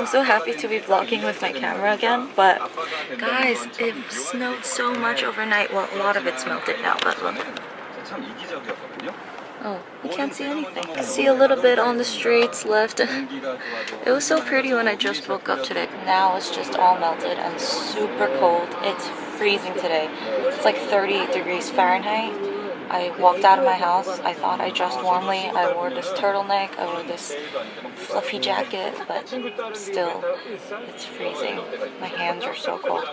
I'm so happy to be vlogging with my camera again, but guys, it snowed so much overnight. Well, a lot of it's melted now, but look. Oh, you can't see anything. See a little bit on the streets left. it was so pretty when I just woke up today. Now it's just all melted and super cold. It's freezing today. It's like 38 degrees Fahrenheit. I walked out of my house. I thought I dressed warmly. I wore this turtleneck. I wore this fluffy jacket, but still, it's freezing. My hands are so cold.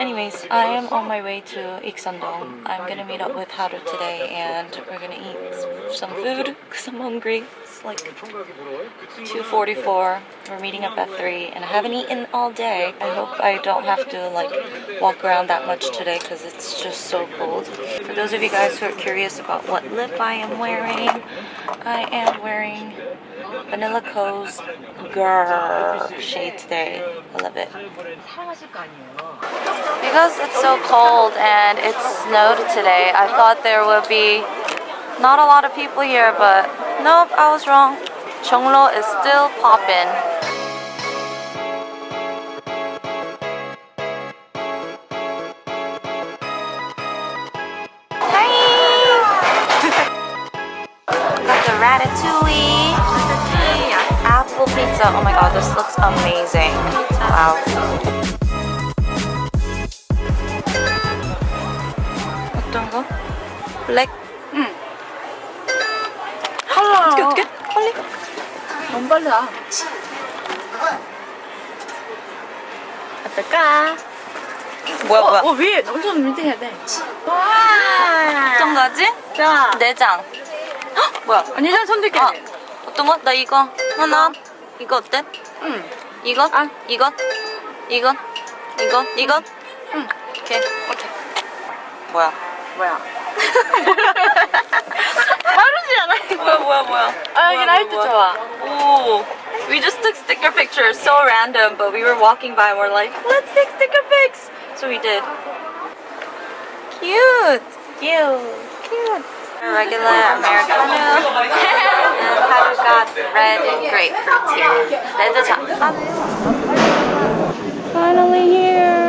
Anyways, I am on my way to Ikseon-dong. I'm gonna meet up with Haru today and we're gonna eat some food because I'm hungry. It's like 2.44. We're meeting up at 3 and I haven't eaten all day. I hope I don't have to like walk around that much today because it's just so cold. For those of you guys who are curious about what lip I am wearing, I am wearing Banila Co's Grrr shade today. I love it. Because it's so cold and it snowed today, I thought there would be not a lot of people here, but Nope, I was wrong. Jongno is still popping. Got the ratatouille, apple pizza. Oh my god, this looks amazing. Wow. 어떤 너무 빨라. 어떨까? 뭐야 뭐야? 어, 위에 엄청 밑에 해야 돼. 와. 어떤 거지? 자. 내장. 헉, 뭐야? 언니 전 선택해. 아, 어떤 거? 나 이거 하나. 이거 어때? 응. 이거? 아. 이거? 이거? 이거? 이거? 응. 오케이. 오케이. 뭐야? 뭐야? 빠르지 않아 이거? 뭐야 뭐야 뭐야? 아 여기 뭐야, 라이트 뭐야, 좋아. Oh, we just took sticker pictures. So random, but we were walking by and we're like, let's take sticker pics. So we did. Cute, cute, cute. A regular Americano. and Patrick got red grapefruit tea. 레드 Finally here.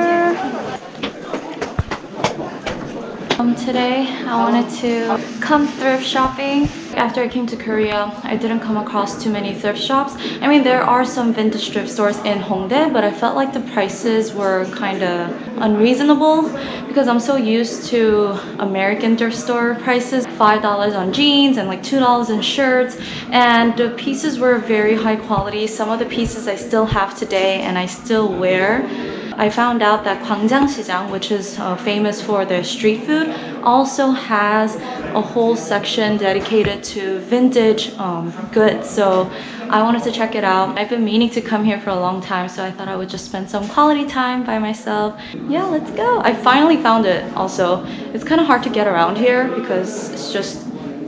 Um, today I wanted to come thrift shopping. After I came to Korea, I didn't come across too many thrift shops. I mean, there are some vintage thrift stores in Hongdae, but I felt like the prices were kind of unreasonable because I'm so used to American thrift store prices. $5 on jeans and like $2 on shirts. And the pieces were very high quality. Some of the pieces I still have today and I still wear. I found out that Gwangjang which is uh, famous for their street food, also has a whole section dedicated to vintage um, goods. So I wanted to check it out. I've been meaning to come here for a long time, so I thought I would just spend some quality time by myself. Yeah, let's go. I finally found it also. It's kind of hard to get around here because it's just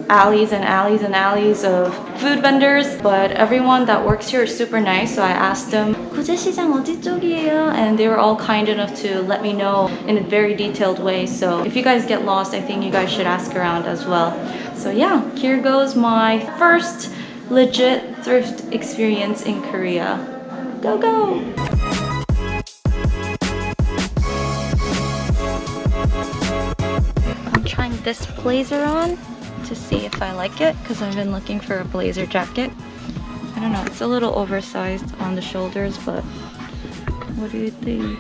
alleys and alleys and alleys of food vendors but everyone that works here is super nice so I asked them 구제시장 어디 쪽이에요? and they were all kind enough to let me know in a very detailed way so if you guys get lost I think you guys should ask around as well so yeah here goes my first legit thrift experience in Korea go go I'm trying this blazer on to see if I like it because I've been looking for a blazer jacket. I don't know, it's a little oversized on the shoulders, but what do you think?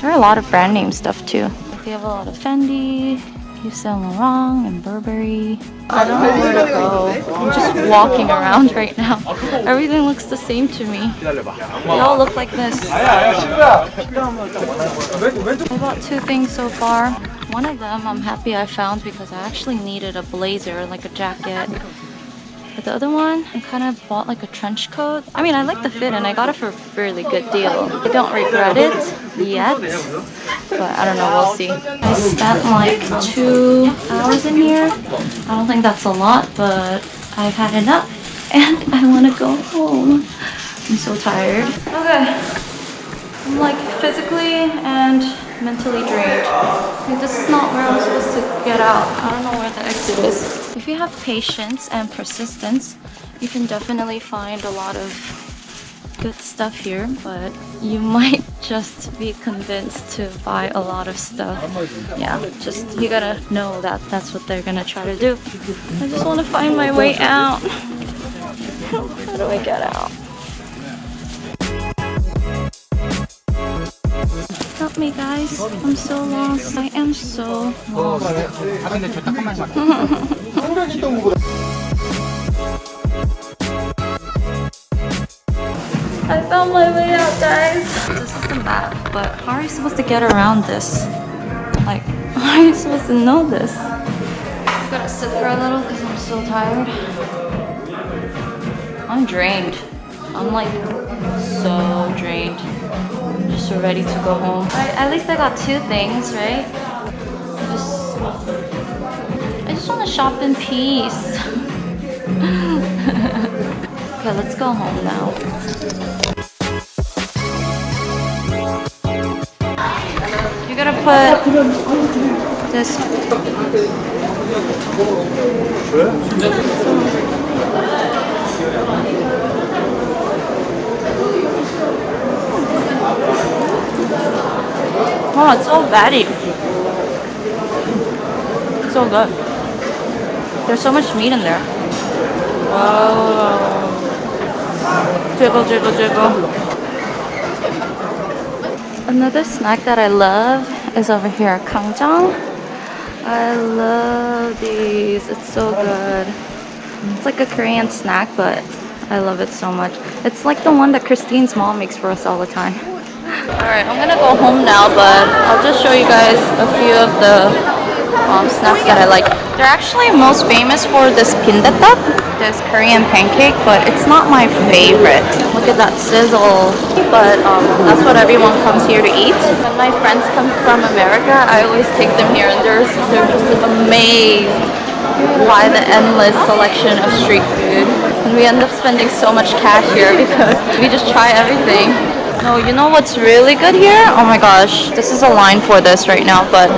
There are a lot of brand name stuff too. They have a lot of Fendi, Yves Saint Laurent, and Burberry. I don't know where to go. I'm just walking around right now. Everything looks the same to me. They all look like this. I bought two things so far. One of them I'm happy I found because I actually needed a blazer, like a jacket. But the other one, I kind of bought like a trench coat. I mean, I like the fit and I got it for a really good deal. I don't regret it yet, but I don't know, we'll see. I spent like two hours in here. I don't think that's a lot, but I've had enough and I want to go home. I'm so tired. Okay. I'm like physically and mentally drained. Like, this is not where I'm supposed to get out. I don't know where the exit is. If you have patience and persistence, you can definitely find a lot of good stuff here, but you might just be convinced to buy a lot of stuff. Yeah, just you gotta know that that's what they're gonna try to do. I just want to find my way out. How do I get out? Me, guys. I'm so lost. I am so lost. I found my way out, guys. This is the map, but how are you supposed to get around this? Like, how are you supposed to know this? I gotta sit for a little because I'm so tired. I'm drained. I'm like so drained. Just ready to go home. Alright, at least I got two things, right? Just, I just want to shop in peace. okay, let's go home now. You gotta put this. Oh, it's so fatty. It's So good. There's so much meat in there. Wow. Jiggle, jiggle, jiggle. Another snack that I love is over here, kangjang. I love these. It's so good. It's like a Korean snack, but I love it so much. It's like the one that Christine's mom makes for us all the time. Alright, I'm gonna go home now, but I'll just show you guys a few of the um, snacks that I like. They're actually most famous for this bindaetteok, this Korean pancake, but it's not my favorite. Look at that sizzle. But um, that's what everyone comes here to eat. When my friends come from America, I always take them here and they're, they're just amazed by the endless selection of street food. And we end up spending so much cash here because we just try everything. No, you know what's really good here? Oh my gosh, this is a line for this right now, but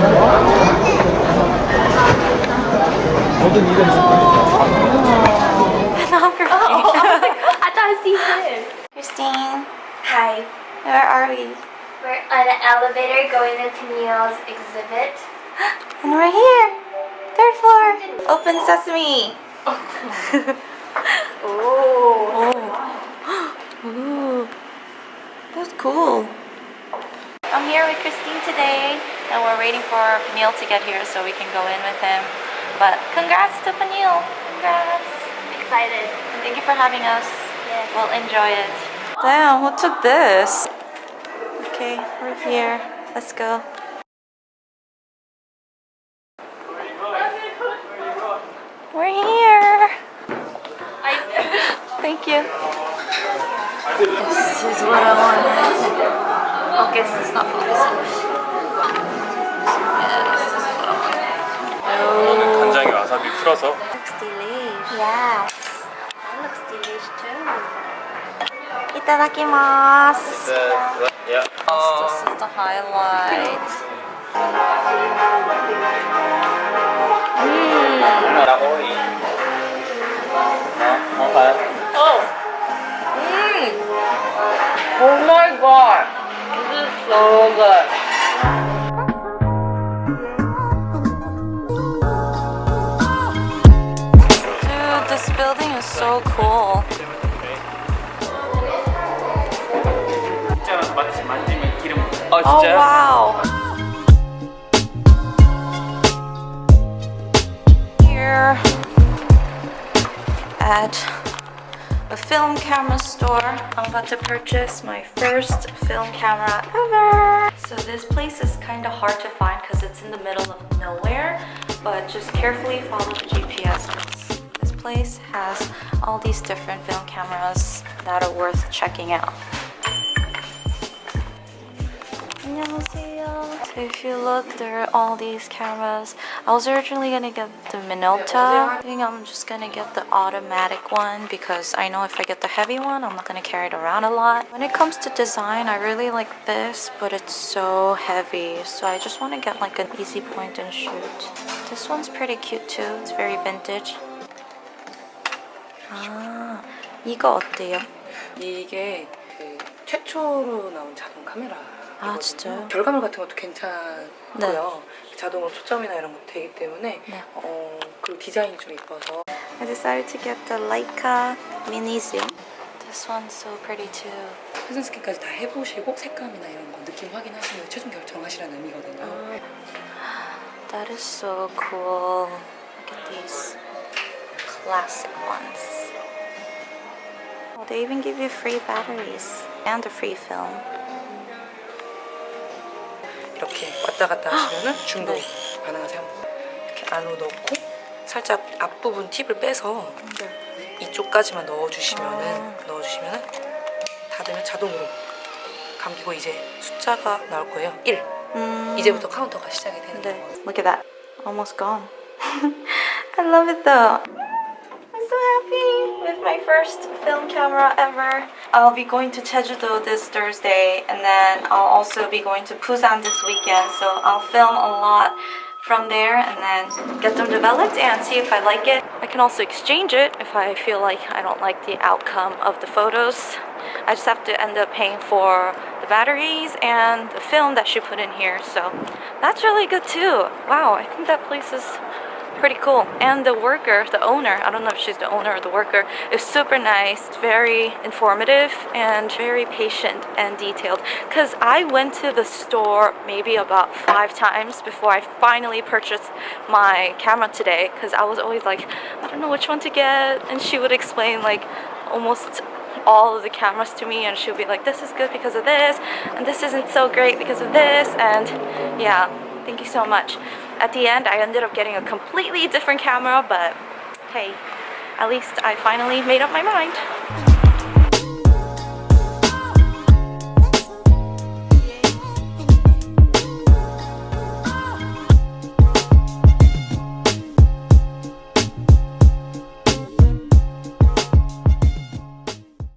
oh, I thought I see him. Christine, Hi. where are we? We're on an elevator going to Neil's exhibit. And we're here, third floor. Open sesame. Oh. Oh, ooh, that's cool. I'm here with Christine today, and we're waiting for Neil to get here so we can go in with him. But congrats to Neil. Congrats. I'm Excited. And thank you for having us. Yes. We'll enjoy it. Damn, who took this? Okay, we're here. Let's go. We're here. Thank you. This is what I wanted. Focus, it's not focusing. Yes, this is what I wanted. 이거는 간장에 와사비 풀어서 Looks delish. Yes. That looks delish too. Itadakimasu. 야. This is the highlight. Oh Oh my god, this is so good. Dude, this building is so cool. Oh wow. Here at a film camera store. I'm about to purchase my first film camera ever. So this place is kind of hard to find because it's in the middle of nowhere, but just carefully follow the GPS 'cause this place has all these different film cameras that are worth checking out. 안녕하세요. So if you look, there are all these cameras. I was originally gonna get the Minolta. I think I'm just gonna get the automatic one because I know if I get the heavy one, I'm not gonna carry it around a lot. When it comes to design, I really like this, but it's so heavy. So I just want to get like an easy point and shoot. This one's pretty cute too. It's very vintage. 아, 이거 어때요? 이게 최초로 나온 자동 카메라. 아, 진짜요? 결과물 같은 것도 괜찮고요. 자동으로 초점이나 이런 것도 되기 때문에 네. 어, 그리고 디자인이 좀 이뻐서 I decided to get the Leica Mini Zoom. This one's so pretty too. 회전 스캔까지 다 해보시고 색감이나 이런 거 느낌 확인하시면 최종 결정하시라는 의미거든요. That is so cool. Look at these classic ones. Oh, they even give you free batteries and a free film. 이렇게 왔다 갔다 하시면은 중도 네. 가능하세요. 이렇게 안으로 넣고 살짝 앞부분 팁을 빼서 이쪽까지만 넣어주시면은 넣어주시면은 닫으면 자동으로 감기고 이제 숫자가 나올 거예요. 1. Mm. 이제부터 카운터가 시작이 되는 네. 거예요. Look at that. Almost gone. I love it though. I'm so happy my first film camera ever. I'll be going to Jeju-do this Thursday and then I'll also be going to Busan this weekend. So I'll film a lot from there and then get them developed and see if I like it. I can also exchange it if I feel like I don't like the outcome of the photos. I just have to end up paying for the batteries and the film that she put in here. So that's really good too. Wow, I think that place is pretty cool. And the worker, the owner, I don't know if she's the owner or the worker, is super nice, very informative, and very patient and detailed. Because I went to the store maybe about five times before I finally purchased my camera today. Because I was always like, I don't know which one to get. And she would explain like almost all of the cameras to me and she'll be like this is good because of this and this isn't so great because of this and yeah thank you so much. At the end I ended up getting a completely different camera but hey at least I finally made up my mind